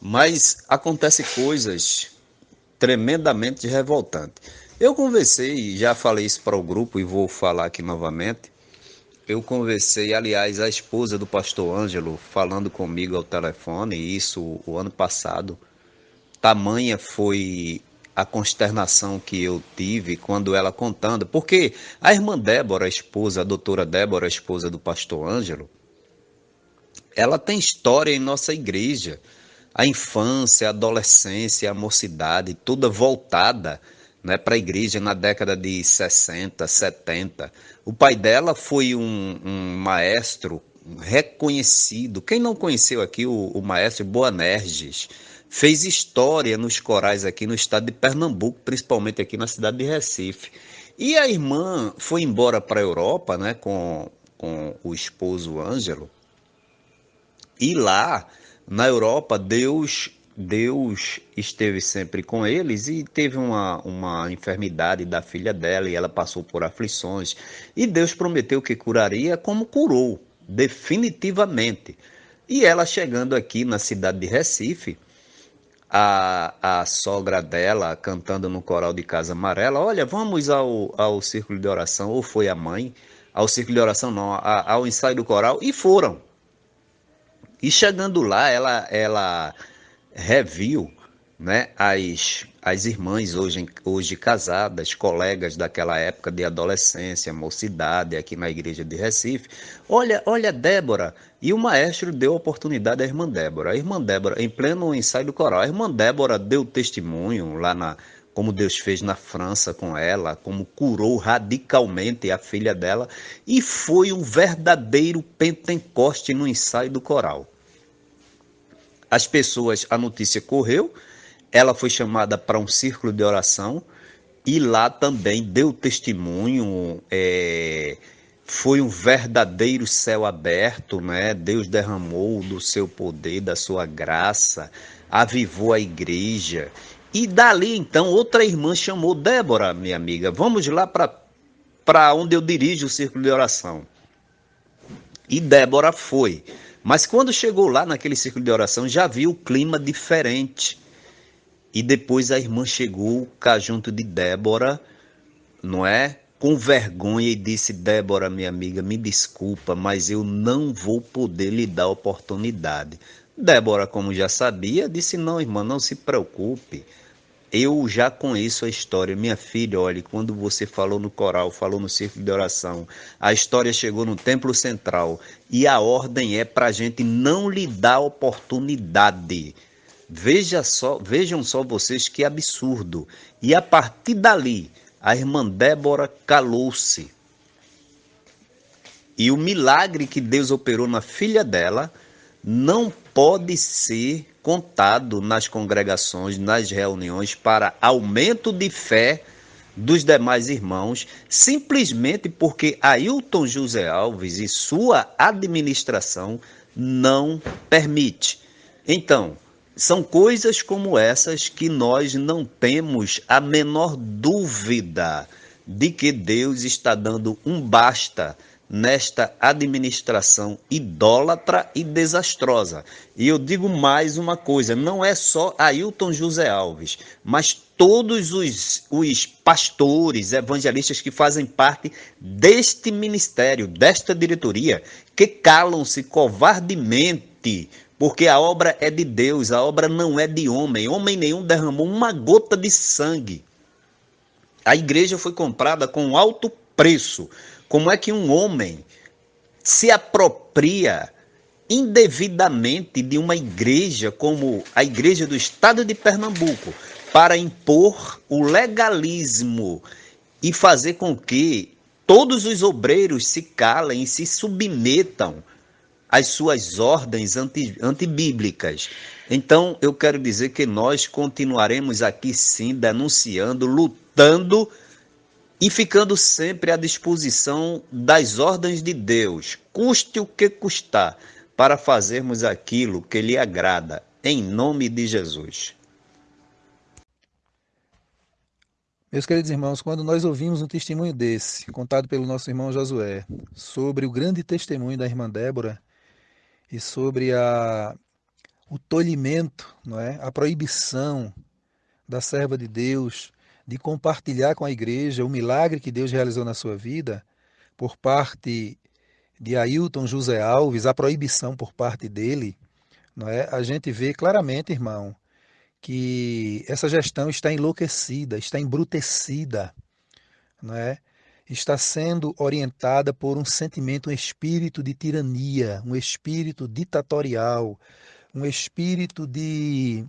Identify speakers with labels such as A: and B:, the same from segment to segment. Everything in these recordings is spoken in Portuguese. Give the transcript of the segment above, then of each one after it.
A: Mas acontece coisas tremendamente revoltantes. Eu conversei, já falei isso para o grupo e vou falar aqui novamente. Eu conversei, aliás, a esposa do pastor Ângelo falando comigo ao telefone, isso o ano passado. Tamanha foi a consternação que eu tive quando ela contando, porque a irmã Débora, a esposa, a doutora Débora, a esposa do pastor Ângelo, ela tem história em nossa igreja. A infância, a adolescência, a mocidade, toda voltada né, para a igreja na década de 60, 70. O pai dela foi um, um maestro reconhecido. Quem não conheceu aqui o, o maestro Boanerges? Fez história nos corais aqui no estado de Pernambuco, principalmente aqui na cidade de Recife. E a irmã foi embora para a Europa né, com, com o esposo Ângelo e lá, na Europa, Deus Deus esteve sempre com eles e teve uma, uma enfermidade da filha dela e ela passou por aflições. E Deus prometeu que curaria, como curou, definitivamente. E ela chegando aqui na cidade de Recife, a, a sogra dela cantando no coral de Casa Amarela: Olha, vamos ao, ao círculo de oração, ou foi a mãe, ao círculo de oração, não, ao ensaio do coral, e foram. E chegando lá, ela, ela reviu né, as, as irmãs hoje, hoje casadas, colegas daquela época de adolescência, mocidade, aqui na igreja de Recife. Olha, olha, Débora. E o maestro deu oportunidade à irmã Débora. A irmã Débora, em pleno ensaio do coral, a irmã Débora deu testemunho lá na. Como Deus fez na França com ela, como curou radicalmente a filha dela, e foi um verdadeiro pentecoste no ensaio do coral as pessoas, a notícia correu, ela foi chamada para um círculo de oração e lá também deu testemunho. É, foi um verdadeiro céu aberto, né? Deus derramou do seu poder, da sua graça, avivou a igreja. E dali então outra irmã chamou Débora, minha amiga, vamos lá para onde eu dirijo o círculo de oração. E Débora foi. Mas quando chegou lá naquele círculo de oração, já viu o clima diferente. E depois a irmã chegou cá junto de Débora, não é? Com vergonha e disse: Débora, minha amiga, me desculpa, mas eu não vou poder lhe dar oportunidade. Débora, como já sabia, disse: Não, irmã, não se preocupe. Eu já conheço a história. Minha filha, olhe, quando você falou no coral, falou no círculo de oração, a história chegou no templo central e a ordem é para a gente não lhe dar oportunidade. Veja só, vejam só vocês que absurdo. E a partir dali, a irmã Débora calou-se. E o milagre que Deus operou na filha dela não pode ser contado nas congregações, nas reuniões, para aumento de fé dos demais irmãos, simplesmente porque Ailton José Alves e sua administração não permite. Então, são coisas como essas que nós não temos a menor dúvida de que Deus está dando um basta nesta administração idólatra e desastrosa. E eu digo mais uma coisa: não é só Ailton José Alves, mas todos os, os pastores, evangelistas que fazem parte deste ministério, desta diretoria, que calam-se covardemente. Porque a obra é de Deus, a obra não é de homem. Homem nenhum derramou uma gota de sangue. A igreja foi comprada com alto preço. Como é que um homem se apropria indevidamente de uma igreja como a igreja do estado de Pernambuco para impor o legalismo e fazer com que todos os obreiros se calem e se submetam às suas ordens anti, antibíblicas. Então, eu quero dizer que nós continuaremos aqui sim denunciando, lutando e ficando sempre à disposição das ordens de Deus, custe o que custar, para fazermos aquilo que lhe agrada, em nome de Jesus.
B: Meus queridos irmãos, quando nós ouvimos um testemunho desse, contado pelo nosso irmão Josué, sobre o grande testemunho da irmã Débora e sobre a, o tolhimento, não é? a proibição da serva de Deus de compartilhar com a igreja o milagre que Deus realizou na sua vida, por parte de Ailton José Alves, a proibição por parte dele, não é? a gente vê claramente, irmão, que essa gestão está enlouquecida, está embrutecida, não é? está sendo orientada por um sentimento, um espírito de tirania, um espírito ditatorial, um espírito de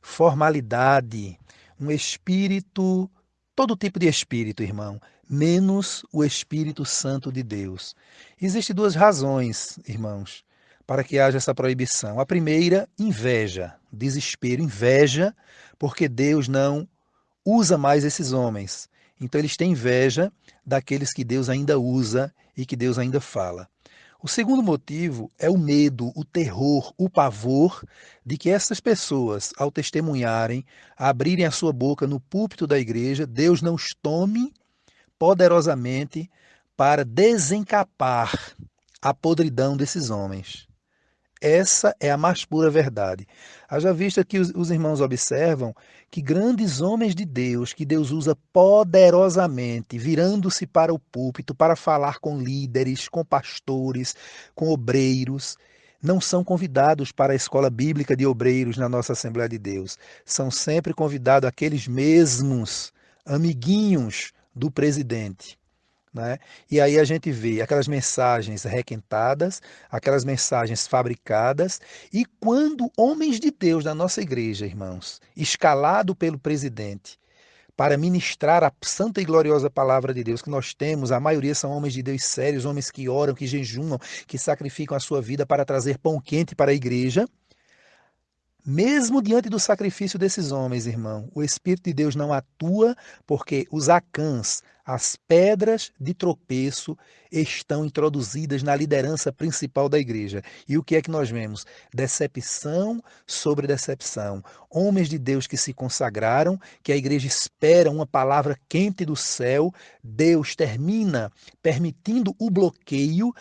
B: formalidade, um espírito, todo tipo de espírito, irmão, menos o Espírito Santo de Deus. Existem duas razões, irmãos, para que haja essa proibição. A primeira, inveja, desespero, inveja, porque Deus não usa mais esses homens. Então eles têm inveja daqueles que Deus ainda usa e que Deus ainda fala. O segundo motivo é o medo, o terror, o pavor de que essas pessoas, ao testemunharem, abrirem a sua boca no púlpito da igreja, Deus não os tome poderosamente para desencapar a podridão desses homens. Essa é a mais pura verdade. Haja vista que os, os, irmãos observam que grandes homens de Deus, que Deus usa poderosamente, virando-se para o púlpito para falar com líderes, com pastores, com obreiros, não são convidados para a escola bíblica de obreiros na nossa Assembleia de Deus. São sempre convidados aqueles mesmos amiguinhos do presidente. Né? E aí a gente vê aquelas mensagens requentadas, aquelas mensagens fabricadas, e quando homens de Deus na nossa igreja, irmãos, escalado pelo presidente, para ministrar a santa e gloriosa palavra de Deus que nós temos, a maioria são homens de Deus sérios, homens que oram, que jejumam, que sacrificam a sua vida para trazer pão quente para a igreja. Mesmo diante do sacrifício desses homens, irmão, o Espírito de Deus não atua porque os acãs, as pedras de tropeço, estão introduzidas na liderança principal da igreja. E o que é que nós vemos? Decepção sobre decepção. Homens de Deus que se consagraram, que a igreja espera uma palavra quente do céu, Deus termina permitindo o bloqueio,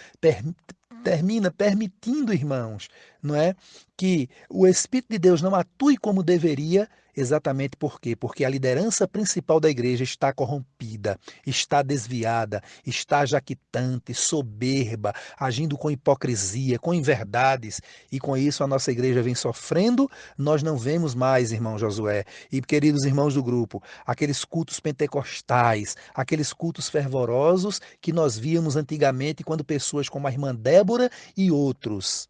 B: termina permitindo, irmãos, não é, que o Espírito de Deus não atue como deveria, exatamente por quê? Porque a liderança principal da igreja está corrompida, está desviada, está jaquitante, soberba, agindo com hipocrisia, com inverdades, e com isso a nossa igreja vem sofrendo. Nós não vemos mais, irmão Josué, e queridos irmãos do grupo, aqueles cultos pentecostais, aqueles cultos fervorosos que nós víamos antigamente quando pessoas como a irmã Débora e outros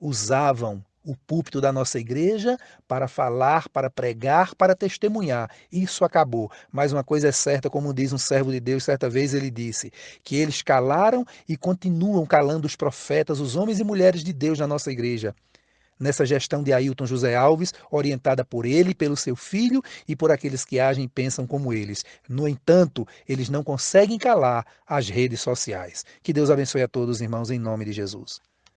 B: usavam o púlpito da nossa igreja para falar, para pregar, para testemunhar. Isso acabou. Mas uma coisa é certa, como diz um servo de Deus, certa vez ele disse, que eles calaram e continuam calando os profetas, os homens e mulheres de Deus na nossa igreja. Nessa gestão de Ailton José Alves, orientada por ele, pelo seu filho e por aqueles que agem e pensam como eles. No entanto, eles não conseguem calar as redes sociais. Que Deus abençoe a todos, irmãos, em nome de Jesus.